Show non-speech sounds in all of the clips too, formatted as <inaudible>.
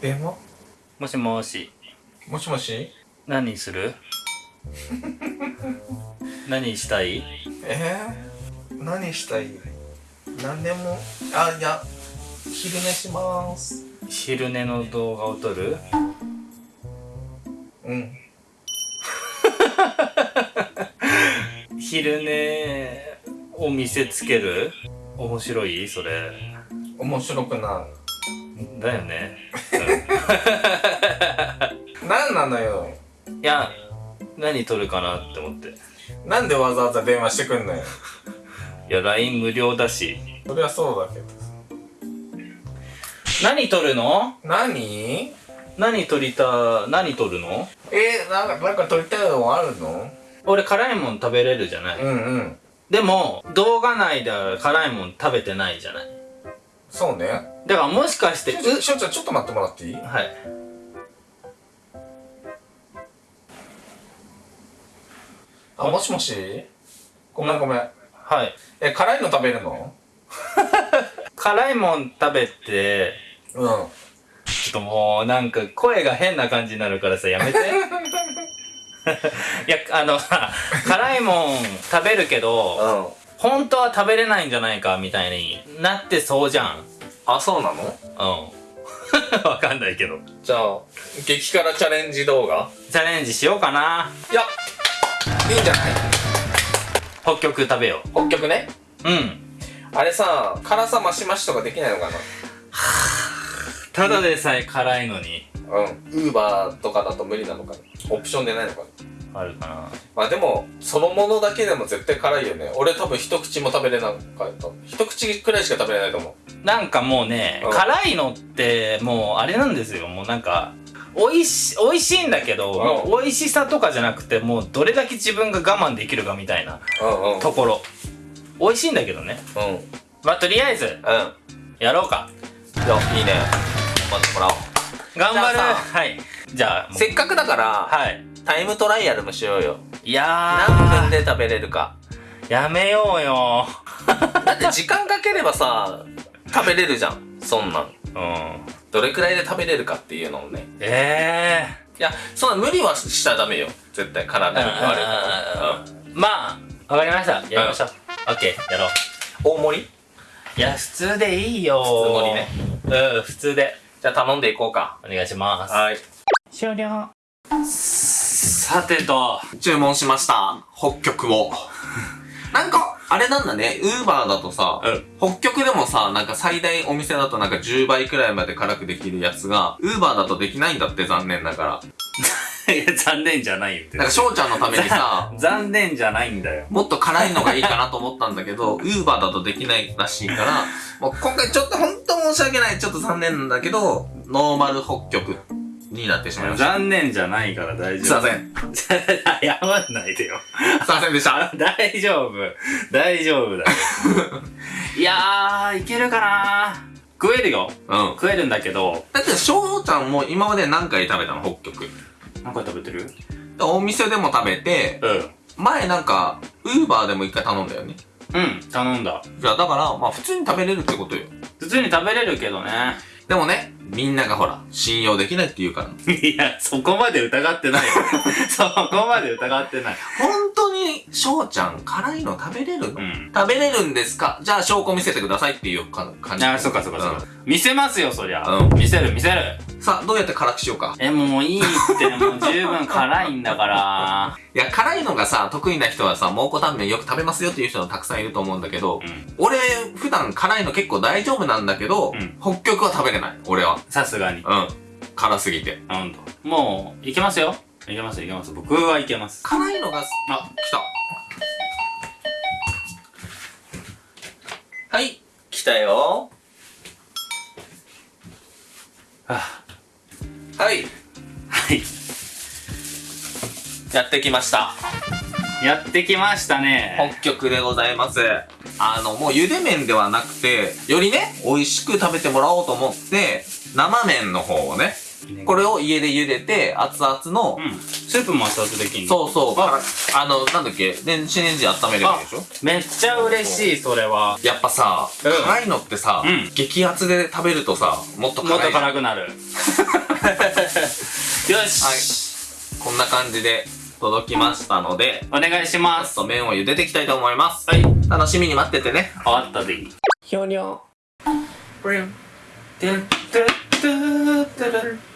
電話もしもし。もしもし？何する？<laughs> 何したい？え？ー、何したい？何でも？あいや昼寝します。昼寝の動画を撮る？うん。<laughs> 昼寝を見せつける？面白い？それ。面白くなだよね、い <laughs> 何なのよ。うんいや何撮るかなって思って。なんでわざわざ電話してくんのよ。<laughs> いや LINE 無料だし。そりゃそうだけど。何撮るの？何？何撮りた何撮るの？えー、なんかなんか撮りたいのあるの？俺辛いもん食べれるじゃない、うんうん。でも動画内では辛いもん食べてないじゃないそうね。だからもしかしてしょうちゃんちょっと待ってもらっていい？はい。あもしもし？ごめんごめん。はい。え辛いの食べるの？<laughs> 辛いもん食べてうん。ちょっともうなんか声が変な感じになるからさやめて。<laughs> いやあのさ辛いもん食べるけどうん本当は食べれないんじゃないかみたいになってそうじゃん。あそうなの？うん。<laughs> わかんないけど。じゃあ激辛チャレンジ動画？チャレンジしようかな。いやいいんじゃない？北極食べよ北極ね？ううん。あれさ辛さ増し増しとかできないのか <sighs> ただでさえ辛いのに。なうん。ウーバーとかだと無理なのかな？オプションでないのかな？あるかな。まあでもそのものだけでも絶対辛いよね。俺多分一口も食べれなかった。一口くらいしか食べれないと思う。なんかもうね、うん。辛いのってもうあれなんですよ。もうなんか美味し美味しいんだけど、うん。美味しさとかじゃなくてもうどれだけ自分が我慢できるかみたいなうんうん。ところ。美味しいんだけどね。うん。うんまあとりあえずやろうか。いやいいね。頑張ってもらおう。頑張る。はい。じゃあせっかくだからはいタイムトライアルもしようよ。いや何分ーで食べれるか。やめようよ。<laughs> だって時間かければさ食べれるじゃん。そんなん。うん。どれくらいで食べれるかっていうのをね。えいやそんな無理はしちゃダメよ。絶対。体えに言われるから、うん、まあわかりました。やりましょう、オッケー。やろう。大盛り？いや普通でいいよ。普通盛りね。うん普通で。じゃあ頼んでいこうか。お願いします。はい。終了さてと注文しました。北極を。<laughs> なんかあれなんだね。ウーバーだとさ、うん。北極でもさなんか最大お店だとなんか10倍くらいまで辛くできるやつがウーバーだとできないんだって残念なが <laughs> いや残念じゃないよって。らなんか翔ちゃんのためにさ <laughs> 残念じゃないんだよ。もっと辛いのがいいかなと思ったんだけど、ウーバーだとできないらしいから、もう今回ちょっと本当申し訳ない。ちょっと残念なんだけど、ノーマル北極になってしまいました。残念じゃないから大すいま丈夫せん。<laughs> 謝んないでよすいませんでした。<laughs> 大丈夫大丈夫だよ <laughs> いやーいけるかな食えるようん。食えるんだけどだって翔ちゃんも今まで何回食べたの？北極。何回食べてる？お店でも食べて、うん前なんか、ウーバーでも一回頼んだよね。うん頼んだじゃあだから、まあ普通に食べれるってことよ。普通に食べれるけどねでもね、みんながほら、信用できないって言うから。<laughs> いやそこまで疑ってないよ。<laughs> そこまで疑ってない。本当に、翔ちゃん、辛いの食べれるの、うん。食べれるんですか？じゃあ証拠見せてくださいっていうか感じ。あそっかそっかそっか、見せますよそりゃ、うん。見せる見せるさあ、どうやって辛くしようか？えもういいってもう十分辛いんだから <laughs> いや、辛いのがさ、得意な人はさ、蒙古タンメンよく食べますよっていう人もたくさんいると思うんだけど、うん俺、普段辛いの結構大丈夫なんだけど、うん北極は食べれない。俺は。さすがにうん。辛すぎて。ほんともういけますよいけますいけます僕はいけます辛いのが、あ、来た。はい、来たよ。ははい、はいやってきました。やってきましたね北極でございます。あの、もう茹で麺ではなくて、よりね、美味しく食べてもらおうと思って、生麺の方をね、これを家で茹でて、熱々の、うん。スープも熱々できんの？そうそう、ああの、なんだっけ、電子レンジで温めればいいでしょ？めっちゃ嬉しい、それは。やっぱさ、うん辛いのってさ、うん激アツで食べるとさ、もっともっと辛いじゃん。辛くなる。<laughs> よし、こんな感じで届きましたので、お願いします。と麺を茹でていきたいと思います。はい。楽しみに待っててね。あったでいい。ひょにょ。プリン。てんてってってるって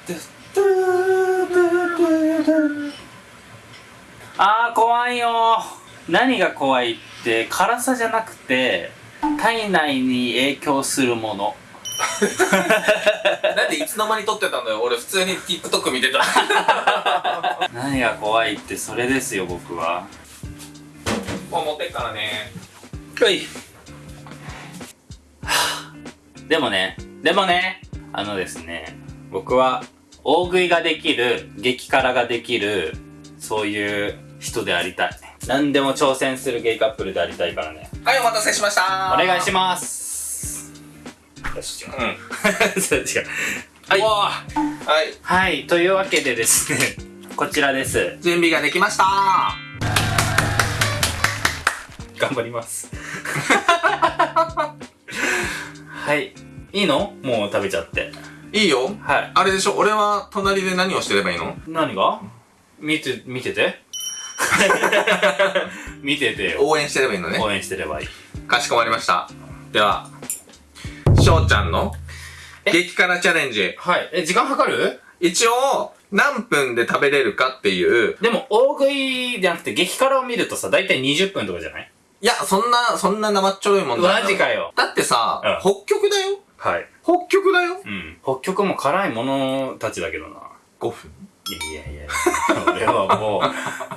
あー怖いよ。何が怖いって辛さじゃなくて体内に影響するもの。<laughs> なんでいつの間に撮ってたんだよ。俺普通に TikTok 見てた。<laughs> 何が怖いってそれですよ僕は。もう持ってっからね。はい。<sighs> でもねでもねあのですね僕は大食いができる激辛ができるそういう人でありたい。何でも挑戦するゲイカップルでありたいからね。はい、お待たせしました。お願いします。よし違ううん。<laughs> そう違う。はい。はい。はい。というわけでですねこちらです。準備ができました。頑張ります。<laughs> はい。いいの？もう食べちゃっていいよ。はい。あれでしょ？俺は隣で何をしてればいいの？何が？見て見てて。<laughs> 見ててよ。応援してればいいのね。応援してればいい。かしこまりました。では、しょうちゃんの激辛チャレンジ。はい。え時間計る？一応、何分で食べれるかっていう。でも大食いじゃなくて激辛を見るとさ大体20分とかじゃない？いや、そんな、そんな生っちょろいもんじゃない。マジかよ。だってさ、うん。北極だよはい北極だようん北極も辛いものたちだけどな ?5 分？いやいやいや、<laughs> 俺はも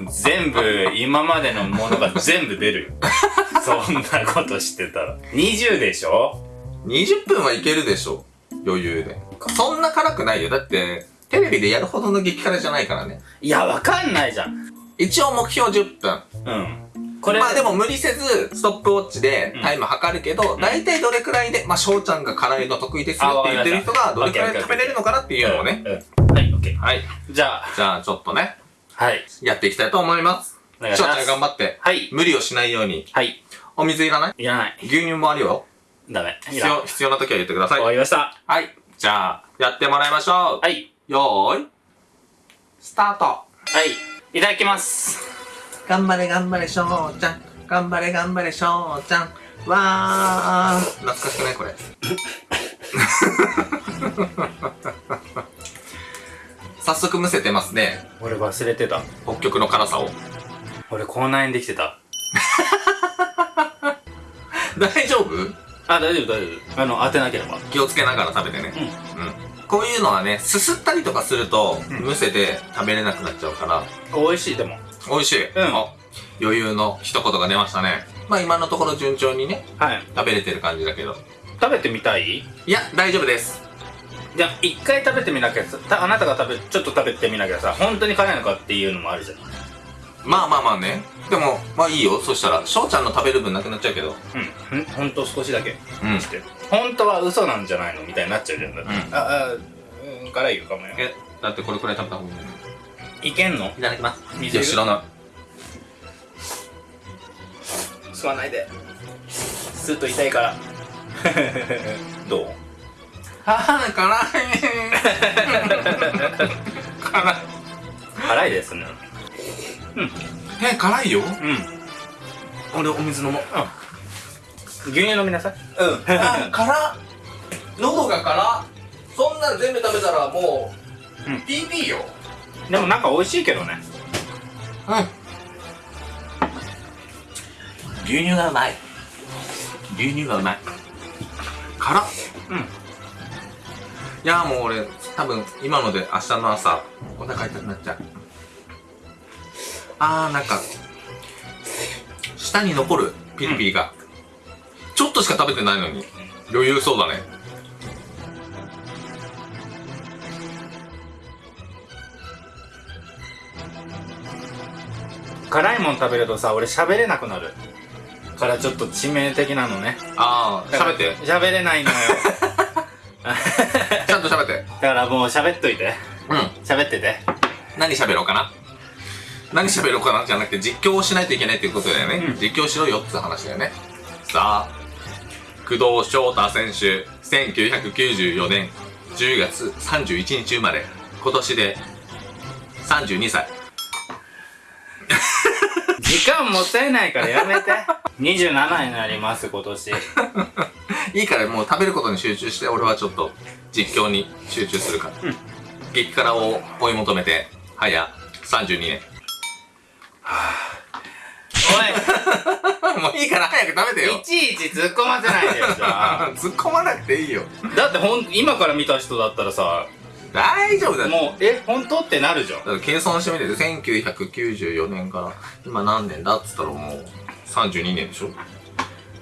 う、全部、今までのものが全部出るよ。<laughs> そんなことしてたら。20でしょ？20分はいけるでしょ余裕で。そんな辛くないよ。だって、テレビでやるほどの激辛じゃないからね。いや、わかんないじゃん。一応目標10分。うん。これ、まあでも無理せず、ストップウォッチでタイム測るけど、ん大体どれくらいで、まあ翔ちゃんが辛いの得意ですよって言ってる人が、どれくらい食べれるのかなっていうのをね。うん。うんはい、オッケー。はい。じゃあ、じゃあちょっとね、はい。やっていきたいと思います。翔ちゃん。頑張って、はい。無理をしないように。はい。お水いらない？いらない。牛乳もあるよ。ダメ。必要、必要な時は言ってください。終わりました。はい。じゃあ、やってもらいましょう。はい。よーい。スタート。はい。いただきます。頑張れ頑張れしょうちゃん。頑張れ頑張れしょうちゃん。わー。懐かしくないこれ。<laughs> 早速むせてますね。俺忘れてた。北極の辛さを。俺口内炎できてた。<laughs> 大丈夫？あ、大丈夫、大丈夫。あの、当てなければ。気をつけながら食べてね。うん。うん。こういうのはね、すすったりとかすると、うんむせて食べれなくなっちゃうから、美味しい、でも。美味しい。うんあ余裕の一言が出ましたね。まあ今のところ順調にね、はい。食べれてる感じだけど。食べてみたい？いや、大丈夫です。じゃあ一回食べてみなきゃさたあなたが食べちょっと食べてみなきゃさ本当に辛いのかっていうのもあるじゃんまあまあまあね。でも、まあいいよ。そしたら、翔ちゃんの食べる分なくなっちゃうけど。うんほんほんと少しだけうん。して本当は嘘なんじゃないの？みたいになっちゃうじゃんだって、うんああうん辛いよかもよえ、だってこれくらい食べた方がいいのいけんの？いただきます。水いや、知らない。吸わないで吸うと痛いから <laughs> どう？はぁ、辛い。辛い。辛いですねえ、辛いよ？うん俺、お水飲もう。牛乳飲みなさいうん。あ、辛っ。喉が辛っ。そんなん全部食べたらもう、うん PP よ。でもなんか美味しいけどねうん。牛乳がうまい。牛乳がうまい。辛っ。うんいやもう俺、多分今ので明日の朝、お腹痛くなっちゃう。あー、なんか、舌に残るピリピリが。ちょっとしか食べてないのに、余裕そうだね。辛いもん食べるとさ俺喋れなくなるからちょっと致命的なのねあー、喋って。喋れないのよちゃんと喋喋って。<laughs> だからもう喋っといて。うん。喋ってて。何喋ろうかな何喋ろうかなじゃなくて実況をしないといけないっていうことだよね。うん実況しろよって話だよね。さあ、工藤翔太選手、1994年10月31日生まれ、今年で32歳。時間もったいないからやめて。<laughs> 27になります、今年。<laughs> いいからもう食べることに集中して、俺はちょっと実況に集中するから。うん激辛を追い求めて、早32年。お <laughs> もういいから早く食べてい、よい。ちいち突っ込ませないでよ、じゃあ。突っ込まなくていいよ。だってほん、今から見た人だったらさ、大丈夫だ。もう、え、本当？ってなるじゃん。だから計算してみて1994年から今何年だっつったらもう32年でしょ？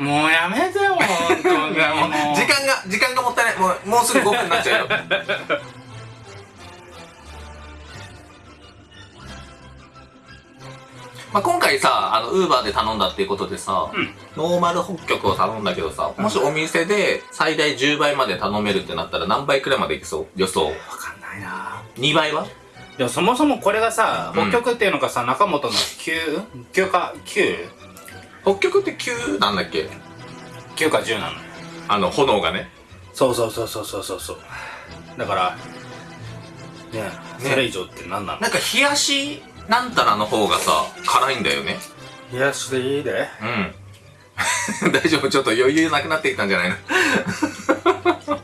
もうやめてよ、本当に。<laughs> いやもうもう時間が時間がもったいないもうもうすぐ5分になっちゃうよまあ今回さあのウーバーで頼んだっていうことでさ、うん。ノーマル北極を頼んだけどさもしお店で最大10倍まで頼めるってなったら何倍くらいまでいきそう？予想。わかんないな。2倍は？でもそもそもこれがさ、うん。北極っていうのがさ、中本の 9? 9か、9? 北極って9なんだっけ？9か10なの。あの炎がね。そうそうそうそうそうそうそう。だから、ねえ、それ以上って何なの？なんか冷やしなんたらの方がさ辛いんだよね。冷やしでいいで。うん。<laughs> 大丈夫ちょっと余裕なくなってきたんじゃないの？<laughs>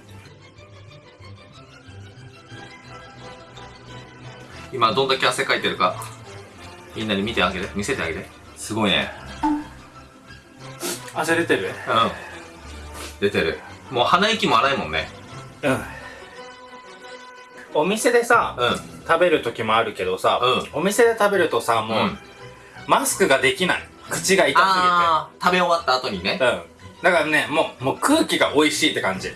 今どんだけ汗かいてるかみんなに見てあげて見せてあげてすごいね。汗出てる？うん。出てる。もう鼻息も荒いもんね。うん。お店でさ、うん食べる時もあるけどさ、うお店で食べるとさ、もう、うんマスクができない。口が痛すぎて。食べ終わった後にねうん。だからね、もう、もう空気が美味しいって感じ。へ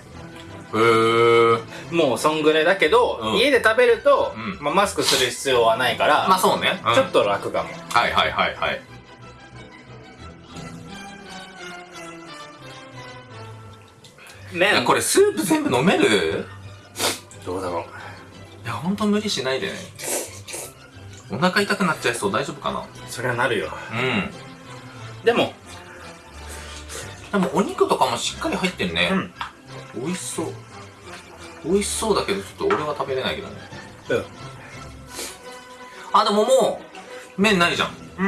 ーもうそんぐらいだけど、うん家で食べると、うんまあ、マスクする必要はないから、まあそうね、うんちょっと楽かも。はいはいはいはいいや麺これスープ全部飲める？どうだろう。いやほんと無理しないで。ねお腹痛くなっちゃいそう。大丈夫かな？それはなるよ。うん。でも、でもお肉とかもしっかり入ってるね。う、ん。美味しそう。美味しそうだけどちょっと俺は食べれないけどね。うん。あでももう麺ないじゃん。うん。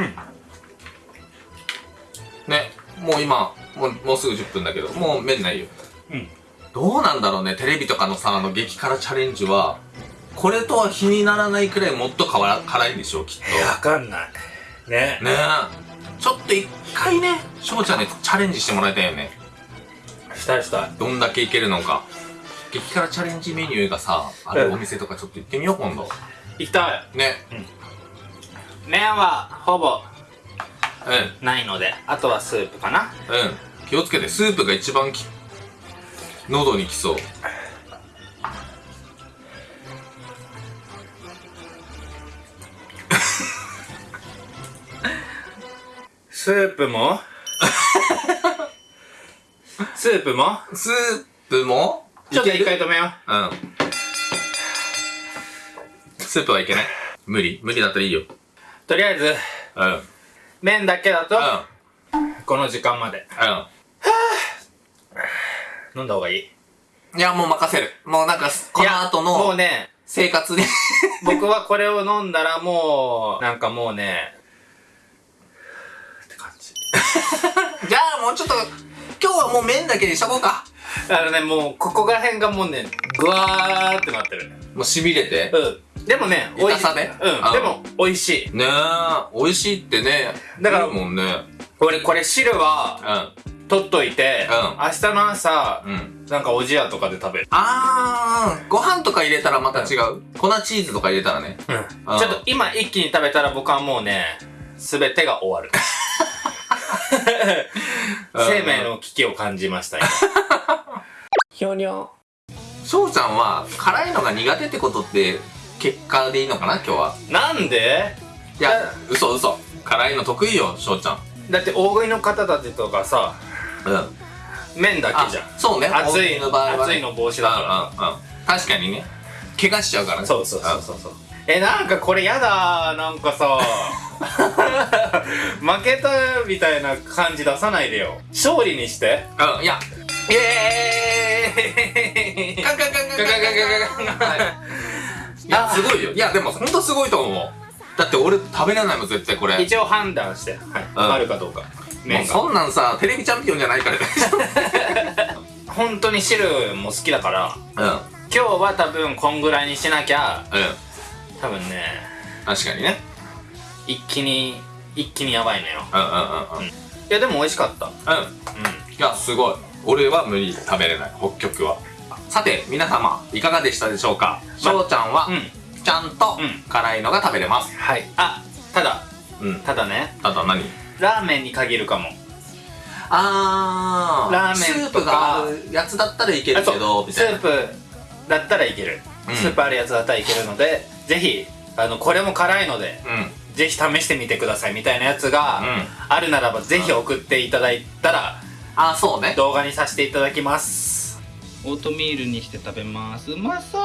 ねもう今もうもうすぐ10分だけどもう麺ないよ。うん。どうなんだろうねテレビとかのさあの激辛チャレンジはこれとは比にならないくらいもっと辛辛いんでしょうきっと。わかんない。ね。ね。えちょっと一回ね翔ちゃんにチャレンジしてもらいたいよね。したいしたい。どんだけいけるのか。激辛チャレンジメニューがさあるうんお店とかちょっと行ってみよう今度。行きたい。ね。麺はほぼうないので、あとはスープかな。んうん。気をつけてスープが一番き喉にきそうスープも？<laughs> スープも？スープも？ちょっと一回止めよう。ん。スープはいけない？無理。無理だったらいいよ。う。とりあえず、うん。うん麺だけだと、うこの時間まで。ん。飲んだ方がいい？いやもう任せる。もうなんかこの後いやもうのね、生活に僕はこれを飲んだらもう、なんかもうね、って感じ。じゃあもうちょっと今日はもう麺だけにしとこうかあのね、もう、ここら辺がもうね、ぐわーってなってる。もうしびれて？うん。でもね、美味しい。痛さねうん。あでも、美味しい。ねえ美味しいってねだからもんね俺、これ汁は、う取っといて、うん明日の朝、んうんなんかおじやとかで食べる。あーご飯とか入れたらまた違う？粉チーズとか入れたらねうん。ちょっと今一気に食べたら僕はもうね、すべてが終わる。<laughs> <laughs> 生命の危機を感じました、今。ひょにょ。翔ちゃんは辛いのが苦手ってことって結果でいいのかな今日は？なんで？いや嘘嘘。辛いの得意よ翔ちゃん。だって大食いの方たちとかさ、うん。麺だけじゃん。そうね。熱いの場合はね。熱いの防止だから。うんうんうん。確かにね。怪我しちゃうからね。そうそうそうそうそうえなんかこれやだなんかさ。<laughs> 負けたみたいな感じ出さないでよ。勝利にして。うんうんいや。イエーイ。ガンガンガンガンガンガンガン。ガンはいいやすごいよ。いやでもほんとすごいと思う。だって俺食べれないもん絶対これ。一応判断して、はい。うん。あるかどうか。もうそんなんさテレビチャンピオンじゃないから。<laughs> 本当に汁も好きだから。うん。うん今日は多分こんぐらいにしなきゃ多分ね。確かにね。一気に一気にやばいのよ。うんうんうんうん。いやでも美味しかった。うん。ういやすごい。俺は無理食べれない。北極は。さて皆様いかがでしたでしょうか？しょうちゃんはんうん。ちゃんとうん。辛いのが食べれます。はい。あただ。うん。ただね。ただ何？ラーメンに限るかも。あー。ラーメンスープがあるやつだったらいけるけどみたいな。スープだったらいける、うん。スープあるやつだったらいけるのでぜひあのこれも辛いのでうん。ぜひ試してみてくださいみたいなやつがうん。あるならばぜひ送っていただいたらあーそうね。動画にさせていただきます。オートミールにして食べます。うまそう